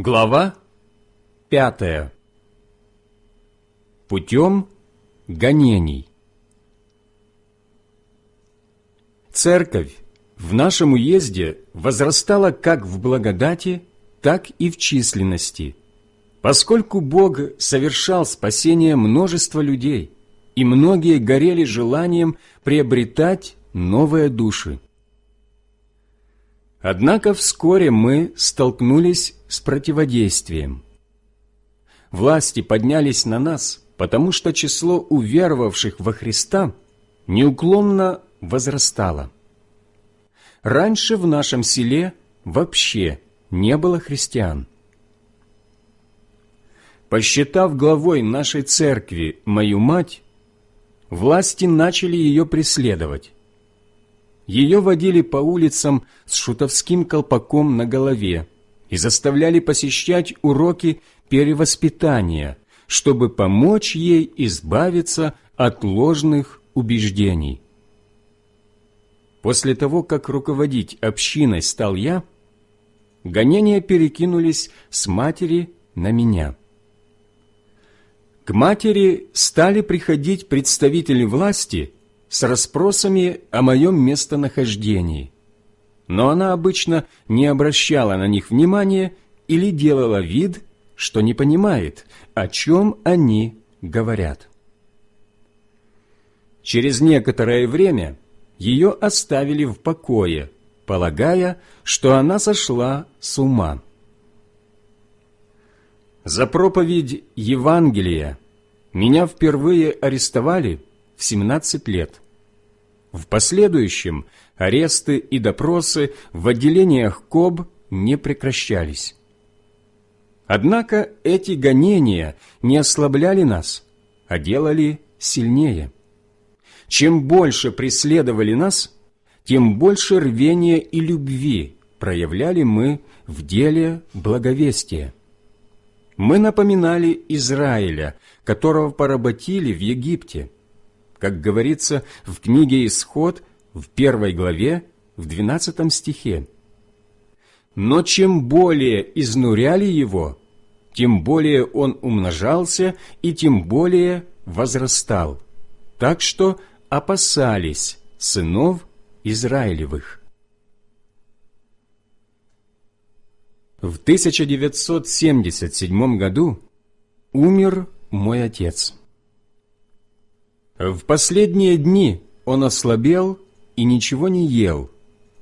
Глава пятая. Путем гонений. Церковь в нашем уезде возрастала как в благодати, так и в численности, поскольку Бог совершал спасение множества людей, и многие горели желанием приобретать новые души. Однако вскоре мы столкнулись с противодействием. Власти поднялись на нас, потому что число уверовавших во Христа неуклонно возрастало. Раньше в нашем селе вообще не было христиан. Посчитав главой нашей церкви мою мать, власти начали ее преследовать. Ее водили по улицам с шутовским колпаком на голове и заставляли посещать уроки перевоспитания, чтобы помочь ей избавиться от ложных убеждений. После того, как руководить общиной стал я, гонения перекинулись с матери на меня. К матери стали приходить представители власти с расспросами о моем местонахождении, но она обычно не обращала на них внимания или делала вид, что не понимает, о чем они говорят. Через некоторое время ее оставили в покое, полагая, что она сошла с ума. За проповедь Евангелия меня впервые арестовали в 17 лет. В последующем аресты и допросы в отделениях КОБ не прекращались. Однако эти гонения не ослабляли нас, а делали сильнее. Чем больше преследовали нас, тем больше рвения и любви проявляли мы в деле благовестия. Мы напоминали Израиля, которого поработили в Египте. Как говорится в книге «Исход» в первой главе, в двенадцатом стихе. Но чем более изнуряли его, тем более он умножался и тем более возрастал, так что опасались сынов Израилевых. В 1977 году умер мой отец. В последние дни он ослабел и ничего не ел,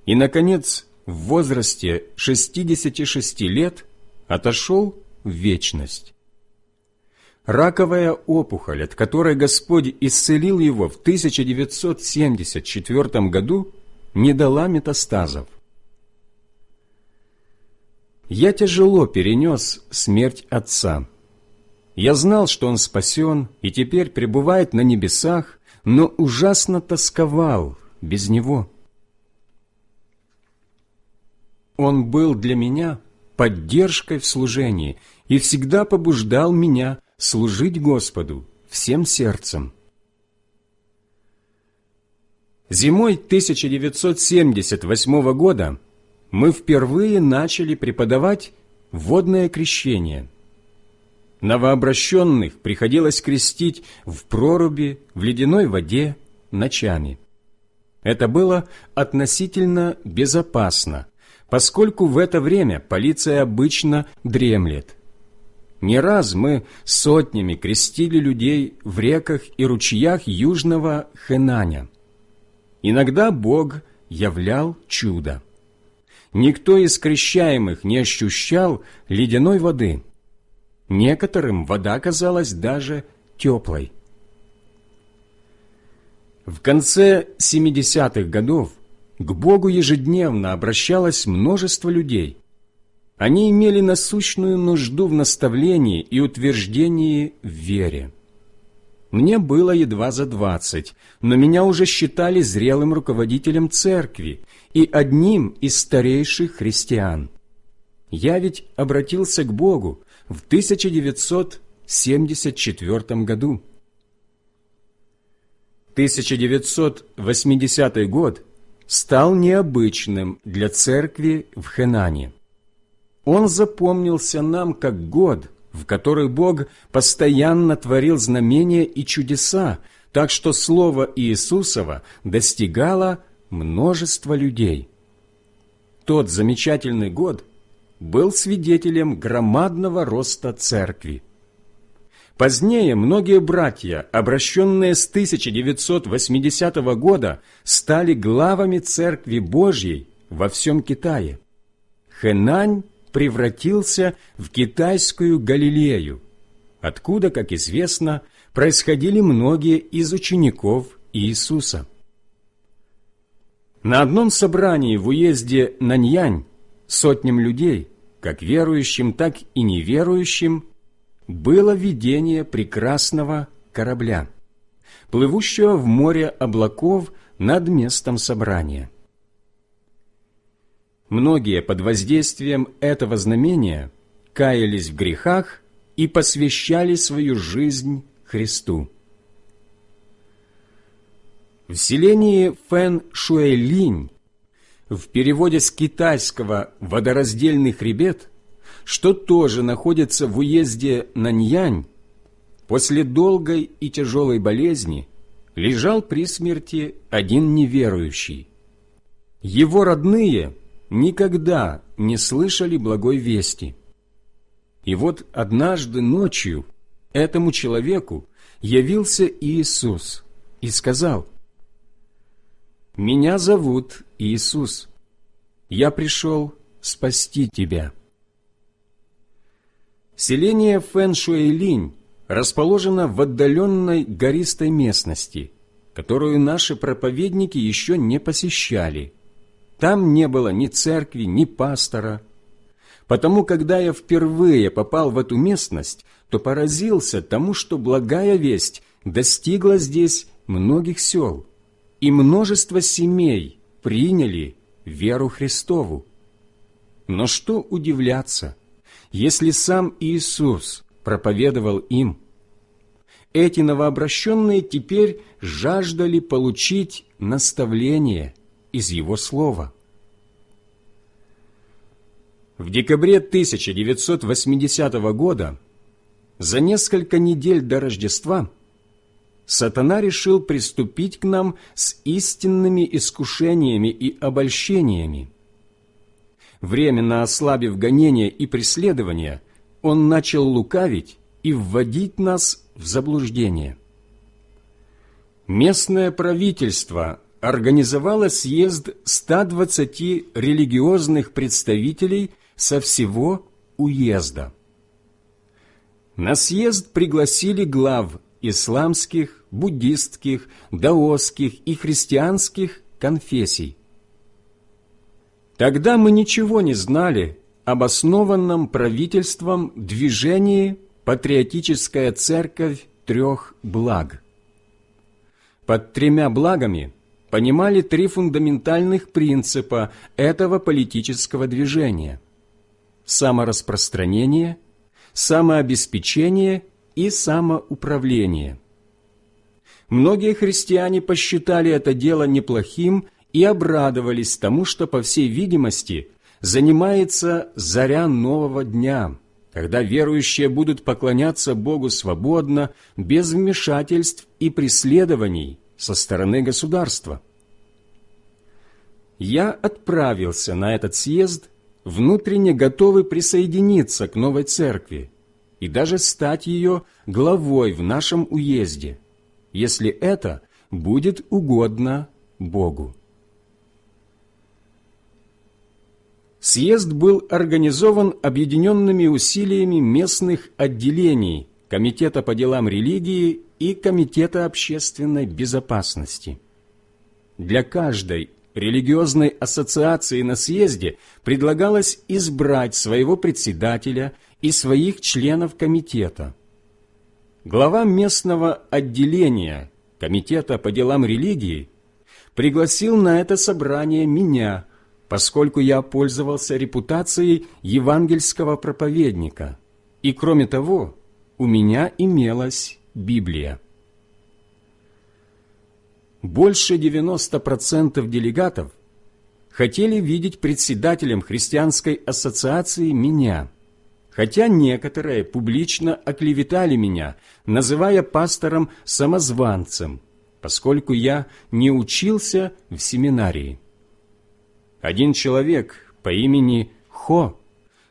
и, наконец, в возрасте 66 лет отошел в вечность. Раковая опухоль, от которой Господь исцелил его в 1974 году, не дала метастазов. Я тяжело перенес смерть отца. Я знал, что он спасен и теперь пребывает на небесах, но ужасно тосковал без него. Он был для меня поддержкой в служении и всегда побуждал меня служить Господу всем сердцем. Зимой 1978 года мы впервые начали преподавать водное крещение. Новообращенных приходилось крестить в проруби, в ледяной воде, ночами. Это было относительно безопасно, поскольку в это время полиция обычно дремлет. Не раз мы сотнями крестили людей в реках и ручьях южного Хэнаня. Иногда Бог являл чудо никто из крещаемых не ощущал ледяной воды. Некоторым вода казалась даже теплой. В конце 70-х годов к Богу ежедневно обращалось множество людей. Они имели насущную нужду в наставлении и утверждении в вере. Мне было едва за двадцать, но меня уже считали зрелым руководителем церкви и одним из старейших христиан. Я ведь обратился к Богу в 1974 году. 1980 год стал необычным для церкви в Хенане. Он запомнился нам как год, в который Бог постоянно творил знамения и чудеса, так что Слово Иисусова достигало множества людей. Тот замечательный год был свидетелем громадного роста церкви. Позднее многие братья, обращенные с 1980 года, стали главами Церкви Божьей во всем Китае. Хэнань превратился в китайскую Галилею, откуда, как известно, происходили многие из учеников Иисуса. На одном собрании в уезде Наньянь сотням людей, как верующим, так и неверующим, было видение прекрасного корабля, плывущего в море облаков над местом собрания. Многие под воздействием этого знамения каялись в грехах и посвящали свою жизнь Христу. В селении Фэн-Шуэлинь в переводе с китайского «водораздельный хребет», что тоже находится в уезде Наньянь, после долгой и тяжелой болезни лежал при смерти один неверующий. Его родные никогда не слышали благой вести. И вот однажды ночью этому человеку явился Иисус и сказал, «Меня зовут Иисус. Я пришел спасти тебя». Селение Фэн-Шуэйлинь расположено в отдаленной гористой местности, которую наши проповедники еще не посещали. Там не было ни церкви, ни пастора. Потому, когда я впервые попал в эту местность, то поразился тому, что благая весть достигла здесь многих сел, и множество семей приняли веру Христову. Но что удивляться – если сам Иисус проповедовал им. Эти новообращенные теперь жаждали получить наставление из Его Слова. В декабре 1980 года, за несколько недель до Рождества, сатана решил приступить к нам с истинными искушениями и обольщениями – временно ослабив гонения и преследования, он начал лукавить и вводить нас в заблуждение. Местное правительство организовало съезд 120 религиозных представителей со всего уезда. На съезд пригласили глав исламских, буддистских, даосских и христианских конфессий. Тогда мы ничего не знали об основанном правительством движении «Патриотическая церковь трех благ». Под тремя благами понимали три фундаментальных принципа этого политического движения – самораспространение, самообеспечение и самоуправление. Многие христиане посчитали это дело неплохим и обрадовались тому, что, по всей видимости, занимается заря нового дня, когда верующие будут поклоняться Богу свободно, без вмешательств и преследований со стороны государства. Я отправился на этот съезд, внутренне готовый присоединиться к новой церкви и даже стать ее главой в нашем уезде, если это будет угодно Богу. Съезд был организован объединенными усилиями местных отделений Комитета по делам религии и Комитета общественной безопасности. Для каждой религиозной ассоциации на съезде предлагалось избрать своего председателя и своих членов комитета. Глава местного отделения Комитета по делам религии пригласил на это собрание меня – поскольку я пользовался репутацией евангельского проповедника, и, кроме того, у меня имелась Библия. Больше 90% делегатов хотели видеть председателем христианской ассоциации меня, хотя некоторые публично оклеветали меня, называя пастором-самозванцем, поскольку я не учился в семинарии. Один человек по имени Хо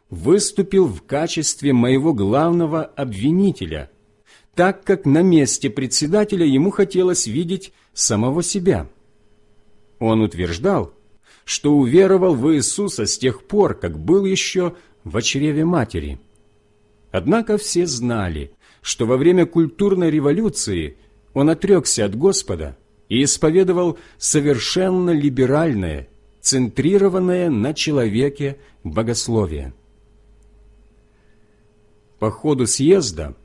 выступил в качестве моего главного обвинителя, так как на месте председателя ему хотелось видеть самого себя. Он утверждал, что уверовал в Иисуса с тех пор, как был еще в чреве матери. Однако все знали, что во время культурной революции он отрекся от Господа и исповедовал совершенно либеральное, центрированное на человеке богословие. По ходу съезда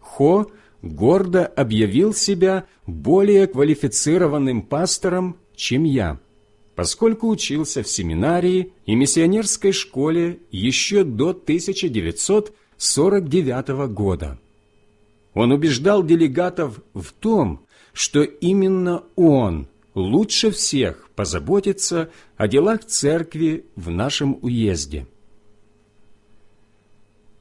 Хо гордо объявил себя более квалифицированным пастором, чем я, поскольку учился в семинарии и миссионерской школе еще до 1949 года. Он убеждал делегатов в том, что именно он лучше всех позаботится о делах церкви в нашем уезде.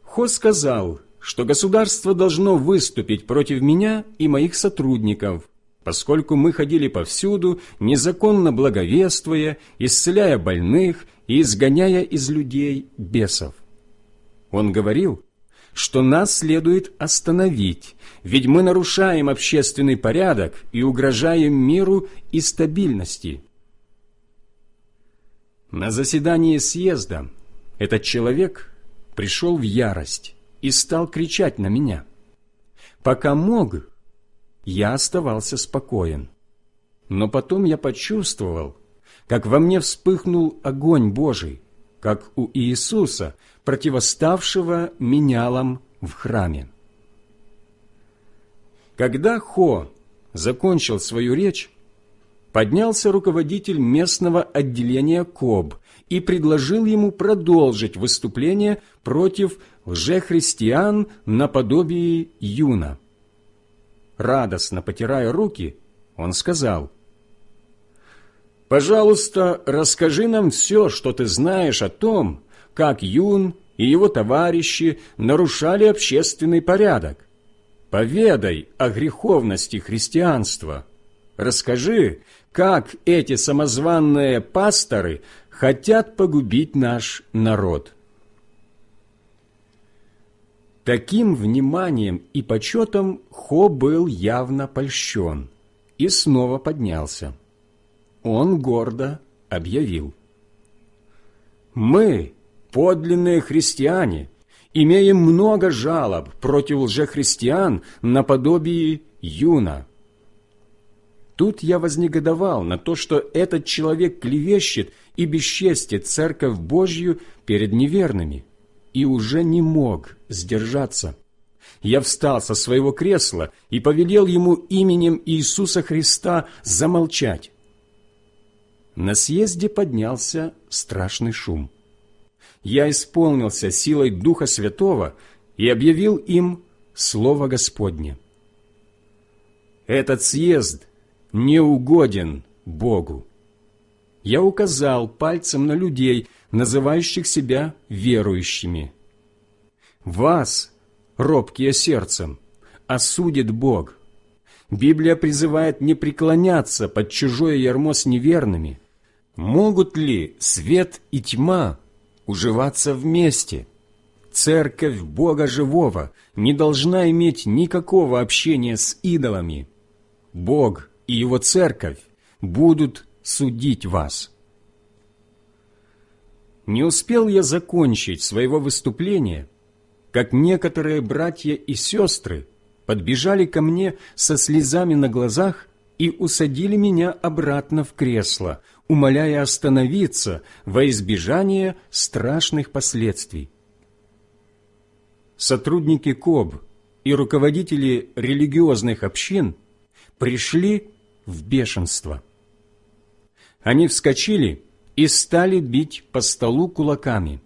Хо сказал, что государство должно выступить против меня и моих сотрудников, поскольку мы ходили повсюду, незаконно благовествуя, исцеляя больных и изгоняя из людей бесов. Он говорил, что нас следует остановить, ведь мы нарушаем общественный порядок и угрожаем миру и стабильности. На заседании съезда этот человек пришел в ярость и стал кричать на меня. Пока мог, я оставался спокоен. Но потом я почувствовал, как во мне вспыхнул огонь Божий, как у Иисуса, противоставшего менялам в храме. Когда Хо закончил свою речь, поднялся руководитель местного отделения КОБ и предложил ему продолжить выступление против лжехристиан наподобие Юна. Радостно потирая руки, он сказал, «Пожалуйста, расскажи нам все, что ты знаешь о том, как Юн и его товарищи нарушали общественный порядок. Поведай о греховности христианства. Расскажи, как эти самозванные пасторы хотят погубить наш народ. Таким вниманием и почетом Хо был явно польщен и снова поднялся. Он гордо объявил. «Мы, подлинные христиане, имеем много жалоб против лжехристиан наподобие Юна, Тут я вознегодовал на то, что этот человек клевещет и бесчестит Церковь Божью перед неверными, и уже не мог сдержаться. Я встал со своего кресла и повелел ему именем Иисуса Христа замолчать. На съезде поднялся страшный шум. Я исполнился силой Духа Святого и объявил им Слово Господне. Этот съезд не угоден Богу. Я указал пальцем на людей, называющих себя верующими. Вас, робкие сердцем, осудит Бог. Библия призывает не преклоняться под чужое ярмо с неверными. Могут ли свет и тьма уживаться вместе? Церковь Бога Живого не должна иметь никакого общения с идолами. Бог и Его Церковь будут судить вас. Не успел я закончить своего выступления, как некоторые братья и сестры подбежали ко мне со слезами на глазах и усадили меня обратно в кресло, умоляя остановиться во избежание страшных последствий. Сотрудники КОБ и руководители религиозных общин пришли в бешенство. Они вскочили и стали бить по столу кулаками.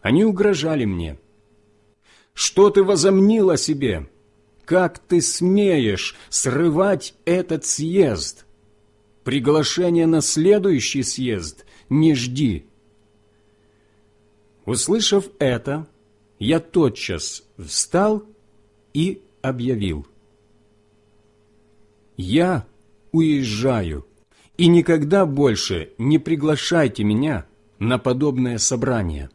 Они угрожали мне. «Что ты возомнил о себе? Как ты смеешь срывать этот съезд?» приглашения на следующий съезд не жди». Услышав это, я тотчас встал и объявил. «Я уезжаю, и никогда больше не приглашайте меня на подобное собрание».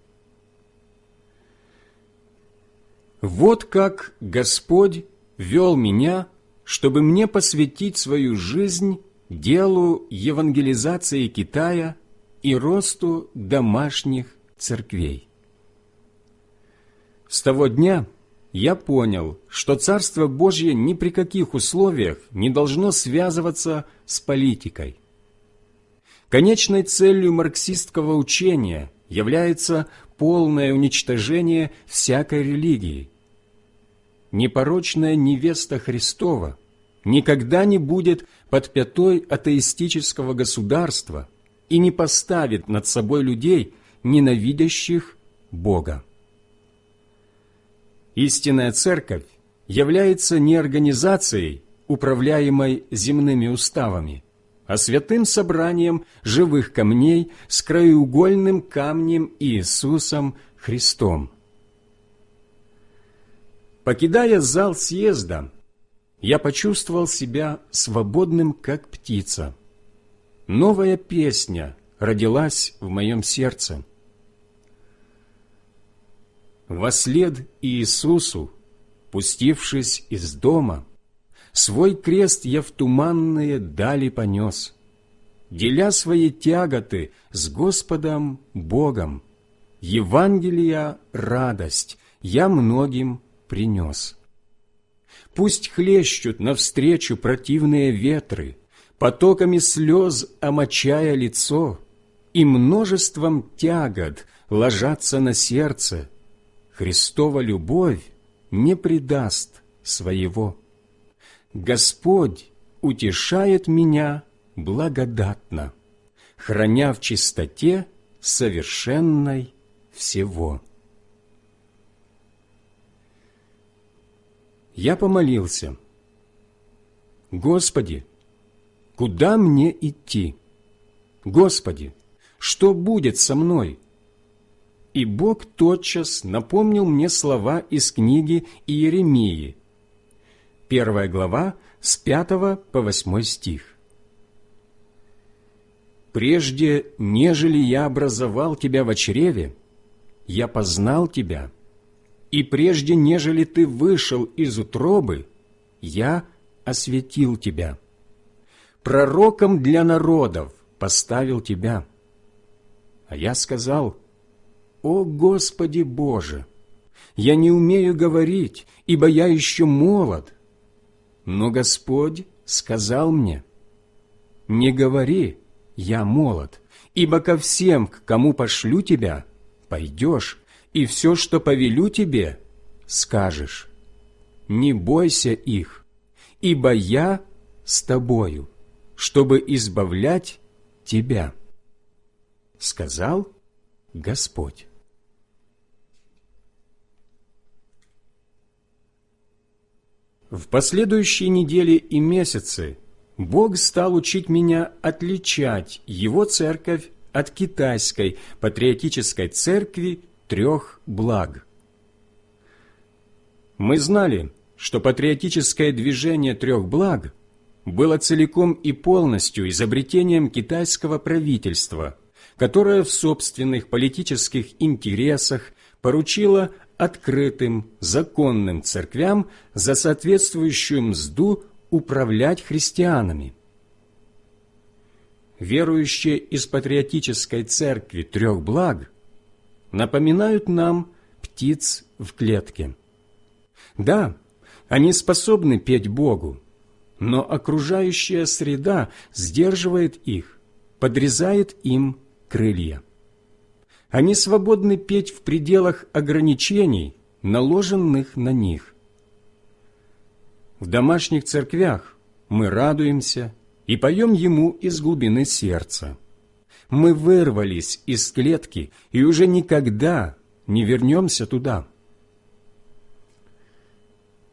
Вот как Господь вел меня, чтобы мне посвятить свою жизнь делу евангелизации Китая и росту домашних церквей. С того дня я понял, что Царство Божье ни при каких условиях не должно связываться с политикой. Конечной целью марксистского учения является полное уничтожение всякой религии. Непорочная невеста Христова никогда не будет под пятой атеистического государства и не поставит над собой людей, ненавидящих Бога. Истинная Церковь является не организацией, управляемой земными уставами, а святым собранием живых камней с краеугольным камнем Иисусом Христом. Покидая зал съезда, я почувствовал себя свободным, как птица. Новая песня родилась в моем сердце. Вослед Иисусу, пустившись из дома, Свой крест я в туманные дали понес, Деля свои тяготы с Господом Богом. Евангелия радость я многим принес. Пусть хлещут навстречу противные ветры, Потоками слез омочая лицо, И множеством тягот ложатся на сердце, Христова любовь не предаст своего. Господь утешает меня благодатно, храня в чистоте совершенной всего. Я помолился. Господи, куда мне идти? Господи, что будет со мной? И Бог тотчас напомнил мне слова из книги Иеремии, первая глава, с пятого по восьмой стих. «Прежде, нежели я образовал тебя в чреве, я познал тебя, и прежде, нежели ты вышел из утробы, я осветил тебя. Пророком для народов поставил тебя. А я сказал, «О Господи Боже! Я не умею говорить, ибо я еще молод». Но Господь сказал мне, «Не говори, я молод, ибо ко всем, к кому пошлю тебя, пойдешь, и все, что повелю тебе, скажешь. Не бойся их, ибо я с тобою, чтобы избавлять тебя. Сказал Господь. В последующие недели и месяцы Бог стал учить меня отличать Его церковь от китайской патриотической церкви трех благ. Мы знали, что патриотическое движение трех благ было целиком и полностью изобретением китайского правительства, которое в собственных политических интересах поручило открытым, законным церквям за соответствующую мзду управлять христианами. Верующие из патриотической церкви трех благ напоминают нам птиц в клетке. Да, они способны петь Богу, но окружающая среда сдерживает их, подрезает им крылья. Они свободны петь в пределах ограничений, наложенных на них. В домашних церквях мы радуемся и поем Ему из глубины сердца мы вырвались из клетки и уже никогда не вернемся туда.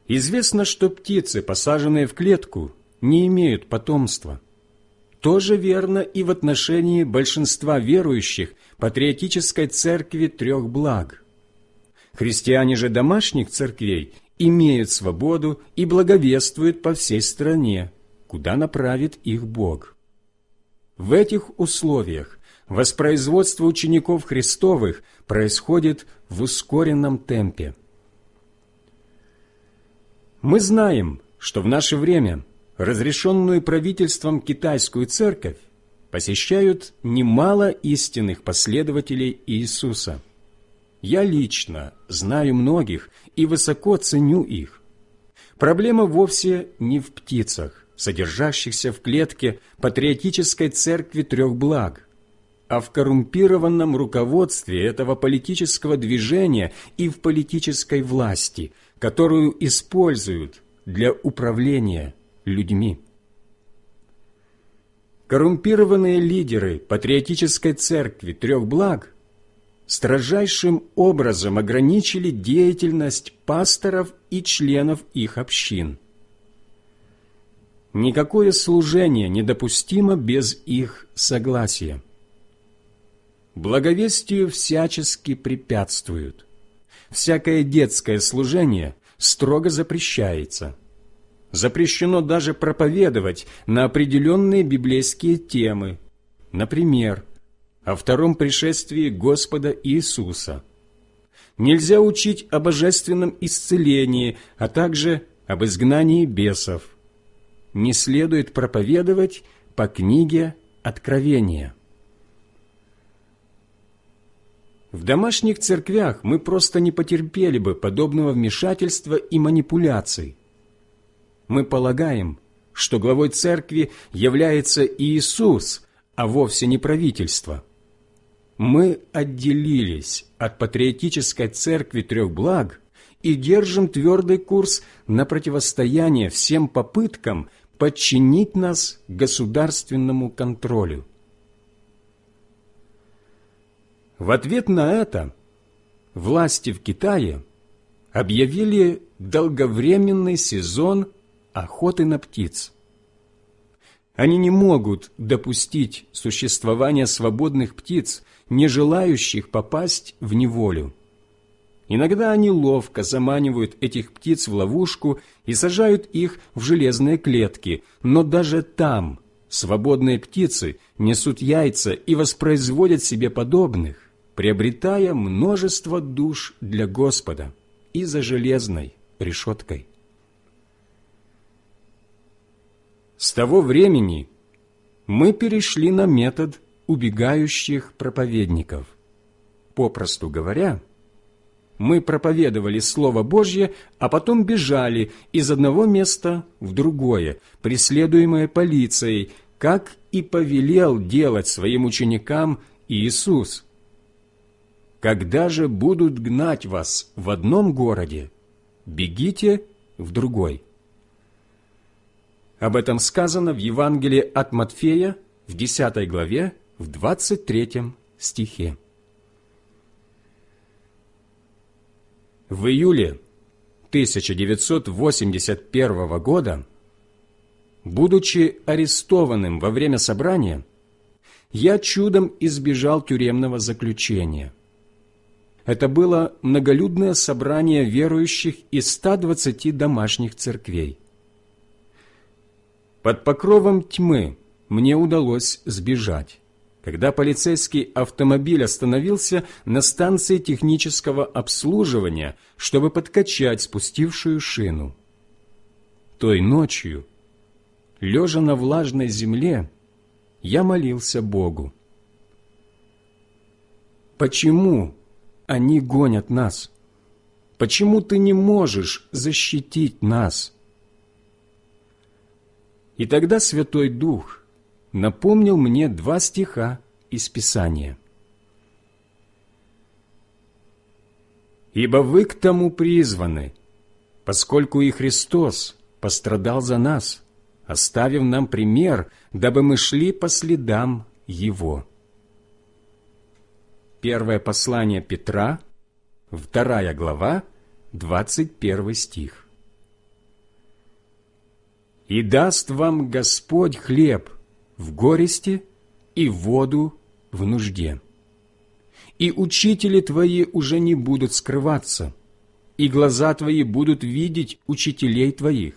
Известно, что птицы, посаженные в клетку, не имеют потомства. Тоже верно и в отношении большинства верующих патриотической церкви трех благ. Христиане же домашних церквей имеют свободу и благовествуют по всей стране, куда направит их Бог. В этих условиях воспроизводство учеников Христовых происходит в ускоренном темпе. Мы знаем, что в наше время разрешенную правительством китайскую церковь посещают немало истинных последователей Иисуса. Я лично знаю многих и высоко ценю их. Проблема вовсе не в птицах, содержащихся в клетке патриотической церкви трех благ, а в коррумпированном руководстве этого политического движения и в политической власти, которую используют для управления людьми. Коррумпированные лидеры патриотической церкви трех благ строжайшим образом ограничили деятельность пасторов и членов их общин. Никакое служение недопустимо без их согласия. Благовестию всячески препятствуют. Всякое детское служение строго запрещается – запрещено даже проповедовать на определенные библейские темы, например, о втором пришествии Господа Иисуса. Нельзя учить о божественном исцелении, а также об изгнании бесов. Не следует проповедовать по книге Откровения. В домашних церквях мы просто не потерпели бы подобного вмешательства и манипуляций – мы полагаем, что главой церкви является Иисус, а вовсе не правительство. Мы отделились от патриотической церкви трех благ и держим твердый курс на противостояние всем попыткам подчинить нас государственному контролю. В ответ на это власти в Китае объявили долговременный сезон охоты на птиц. Они не могут допустить существования свободных птиц, не желающих попасть в неволю. Иногда они ловко заманивают этих птиц в ловушку и сажают их в железные клетки, но даже там свободные птицы несут яйца и воспроизводят себе подобных, приобретая множество душ для Господа и за железной решеткой. С того времени мы перешли на метод убегающих проповедников. Попросту говоря, мы проповедовали Слово Божье, а потом бежали из одного места в другое, преследуемые полицией, как и повелел делать своим ученикам Иисус. Когда же будут гнать вас в одном городе, бегите в другой. Об этом сказано в Евангелии от Матфея в 10 главе, в 23 стихе. В июле 1981 года, будучи арестованным во время собрания, я чудом избежал тюремного заключения. Это было многолюдное собрание верующих из 120 домашних церквей. Под покровом тьмы мне удалось сбежать, когда полицейский автомобиль остановился на станции технического обслуживания, чтобы подкачать спустившую шину. Той ночью, лежа на влажной земле, я молился Богу. Почему они гонят нас? Почему ты не можешь защитить нас? И тогда Святой Дух напомнил мне два стиха из Писания. «Ибо вы к тому призваны, поскольку и Христос пострадал за нас, оставив нам пример, дабы мы шли по следам Его». Первое послание Петра, вторая глава, двадцать первый стих и даст вам Господь хлеб в горести и воду в нужде. И учители твои уже не будут скрываться, и глаза твои будут видеть учителей твоих,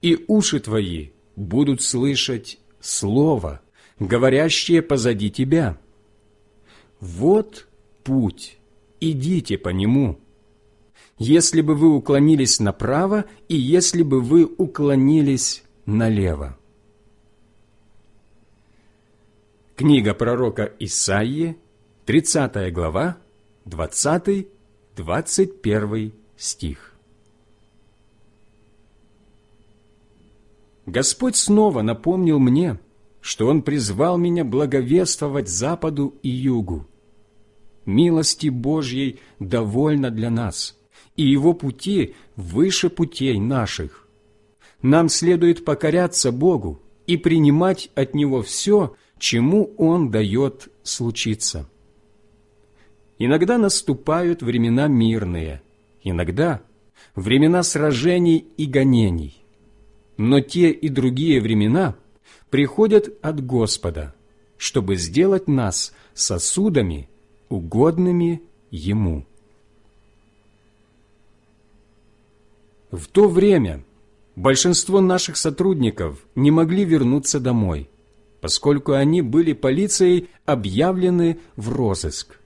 и уши твои будут слышать слово, говорящее позади тебя. Вот путь, идите по нему. Если бы вы уклонились направо, и если бы вы уклонились налево. Книга пророка Исаии, 30 глава, 20-21 стих. Господь снова напомнил мне, что Он призвал меня благовествовать Западу и Югу. Милости Божьей довольно для нас, и Его пути выше путей наших. Нам следует покоряться Богу и принимать от Него все, чему Он дает случиться. Иногда наступают времена мирные, иногда времена сражений и гонений. Но те и другие времена приходят от Господа, чтобы сделать нас сосудами, угодными Ему. В то время большинство наших сотрудников не могли вернуться домой, поскольку они были полицией объявлены в розыск.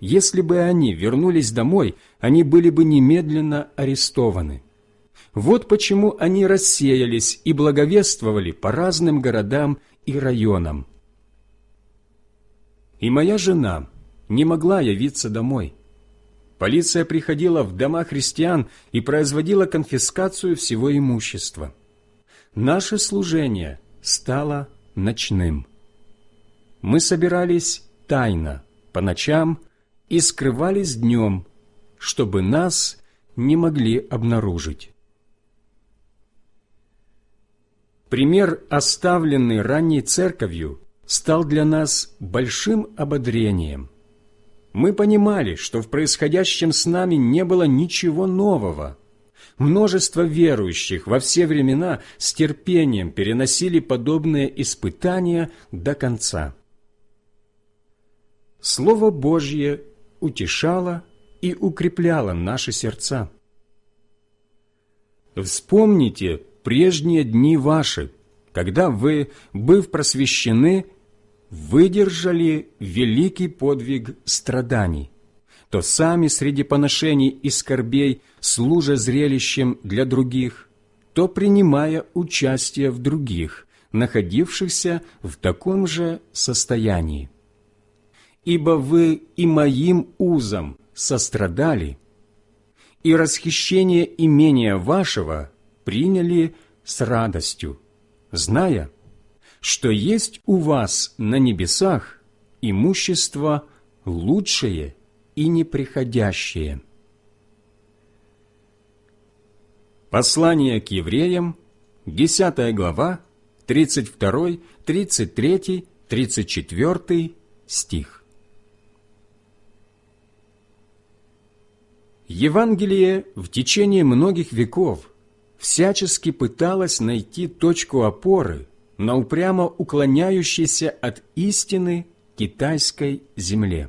Если бы они вернулись домой, они были бы немедленно арестованы. Вот почему они рассеялись и благовествовали по разным городам и районам. И моя жена не могла явиться домой. Полиция приходила в дома христиан и производила конфискацию всего имущества. Наше служение стало ночным. Мы собирались тайно, по ночам, и скрывались днем, чтобы нас не могли обнаружить. Пример, оставленный ранней церковью, стал для нас большим ободрением. Мы понимали, что в происходящем с нами не было ничего нового – Множество верующих во все времена с терпением переносили подобные испытания до конца. Слово Божье утешало и укрепляло наши сердца. Вспомните прежние дни ваши, когда вы, быв просвещены, выдержали великий подвиг страданий то сами среди поношений и скорбей, служа зрелищем для других, то принимая участие в других, находившихся в таком же состоянии. Ибо вы и моим узом сострадали, и расхищение имения вашего приняли с радостью, зная, что есть у вас на небесах имущество лучшее и неприходящее. Послание к евреям, 10 глава, 32, 33, 34 стих. Евангелие в течение многих веков всячески пыталось найти точку опоры на упрямо уклоняющейся от истины китайской земле.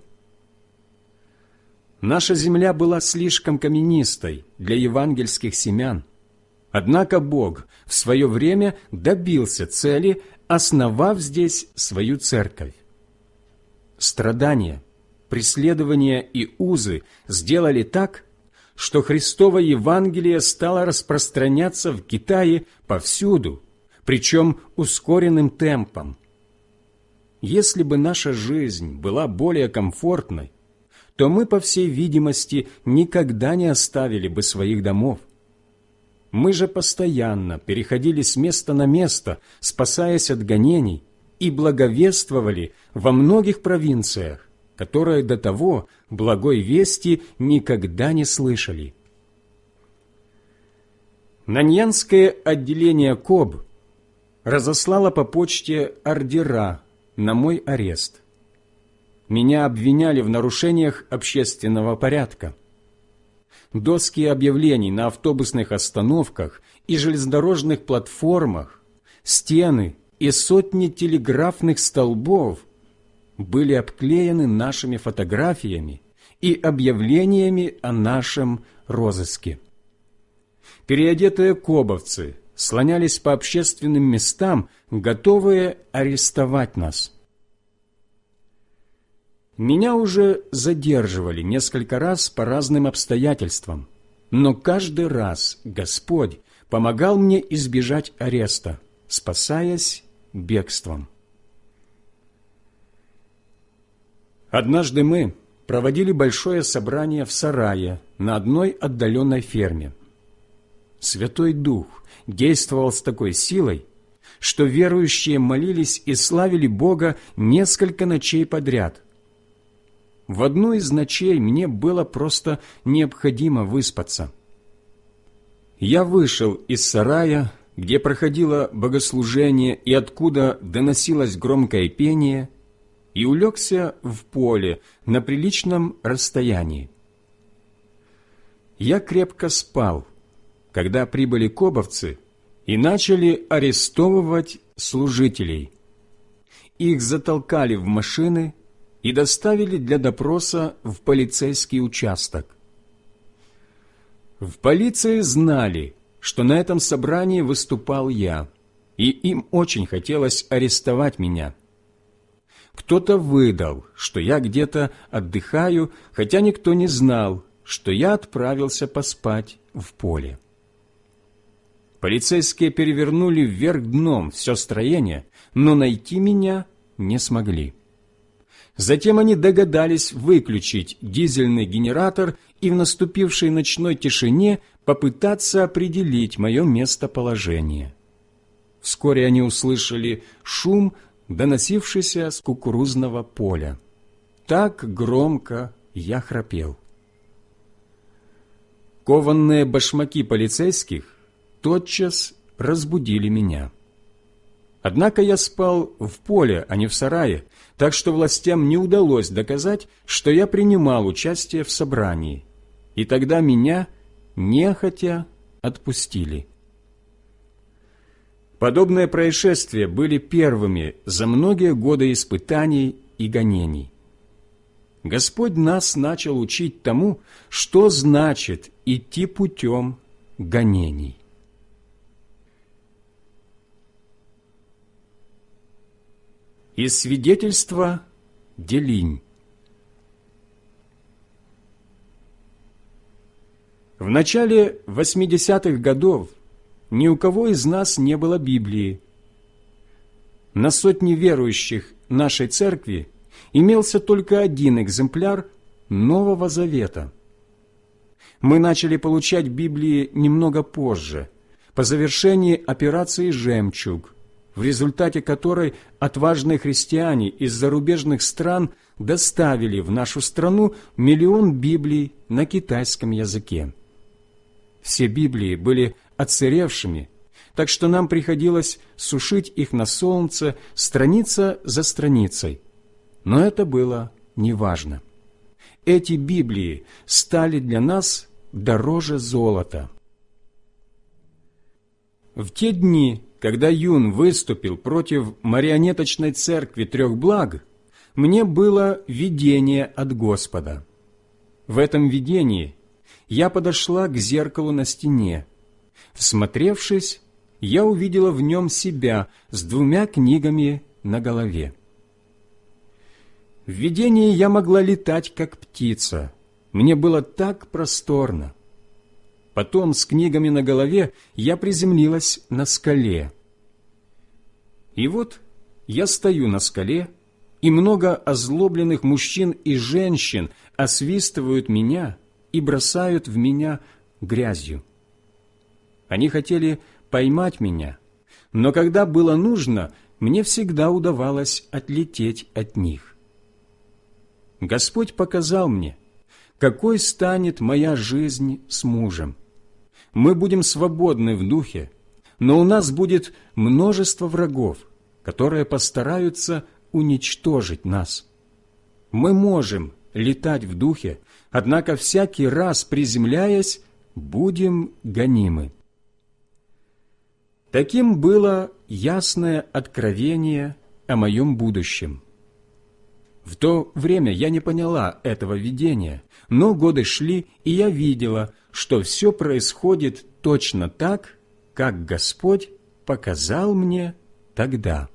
Наша земля была слишком каменистой для евангельских семян. Однако Бог в свое время добился цели, основав здесь свою церковь. Страдания, преследования и узы сделали так, что Христово Евангелие стало распространяться в Китае повсюду, причем ускоренным темпом. Если бы наша жизнь была более комфортной, то мы, по всей видимости, никогда не оставили бы своих домов. Мы же постоянно переходили с места на место, спасаясь от гонений, и благовествовали во многих провинциях, которые до того благой вести никогда не слышали. Наньянское отделение КОБ разослало по почте ордера на мой арест меня обвиняли в нарушениях общественного порядка. Доски объявлений на автобусных остановках и железнодорожных платформах, стены, и сотни телеграфных столбов были обклеены нашими фотографиями и объявлениями о нашем розыске. Переодетые кобовцы слонялись по общественным местам, готовые арестовать нас. Меня уже задерживали несколько раз по разным обстоятельствам, но каждый раз Господь помогал мне избежать ареста, спасаясь бегством. Однажды мы проводили большое собрание в сарае на одной отдаленной ферме. Святой Дух действовал с такой силой, что верующие молились и славили Бога несколько ночей подряд. В одну из ночей мне было просто необходимо выспаться. Я вышел из сарая, где проходило богослужение и откуда доносилось громкое пение, и улегся в поле на приличном расстоянии. Я крепко спал, когда прибыли кобовцы и начали арестовывать служителей. Их затолкали в машины и доставили для допроса в полицейский участок. В полиции знали, что на этом собрании выступал я, и им очень хотелось арестовать меня. Кто-то выдал, что я где-то отдыхаю, хотя никто не знал, что я отправился поспать в поле. Полицейские перевернули вверх дном все строение, но найти меня не смогли. Затем они догадались выключить дизельный генератор и в наступившей ночной тишине попытаться определить мое местоположение. Вскоре они услышали шум, доносившийся с кукурузного поля. Так громко я храпел. Кованные башмаки полицейских тотчас разбудили меня. Однако я спал в поле, а не в сарае, так что властям не удалось доказать, что я принимал участие в собрании, и тогда меня нехотя отпустили. Подобные происшествия были первыми за многие годы испытаний и гонений. Господь нас начал учить тому, что значит идти путем гонений. Из свидетельства Делинь. В начале 80-х годов ни у кого из нас не было Библии. На сотни верующих нашей церкви имелся только один экземпляр Нового Завета. Мы начали получать Библии немного позже, по завершении операции «Жемчуг», в результате которой отважные христиане из зарубежных стран доставили в нашу страну миллион Библий на китайском языке. Все Библии были отсыревшими, так что нам приходилось сушить их на солнце страница за страницей. Но это было неважно. Эти Библии стали для нас дороже золота. В те дни, когда Юн выступил против марионеточной церкви трех благ, мне было видение от Господа. В этом видении я подошла к зеркалу на стене. Всмотревшись, я увидела в нем себя с двумя книгами на голове. В видении я могла летать, как птица. Мне было так просторно. Потом с книгами на голове я приземлилась на скале. И вот я стою на скале, и много озлобленных мужчин и женщин освистывают меня и бросают в меня грязью. Они хотели поймать меня, но когда было нужно, мне всегда удавалось отлететь от них. Господь показал мне, какой станет моя жизнь с мужем мы будем свободны в духе, но у нас будет множество врагов, которые постараются уничтожить нас. Мы можем летать в духе, однако всякий раз приземляясь, будем гонимы. Таким было ясное откровение о моем будущем. В то время я не поняла этого видения, но годы шли, и я видела, что все происходит точно так, как Господь показал мне тогда.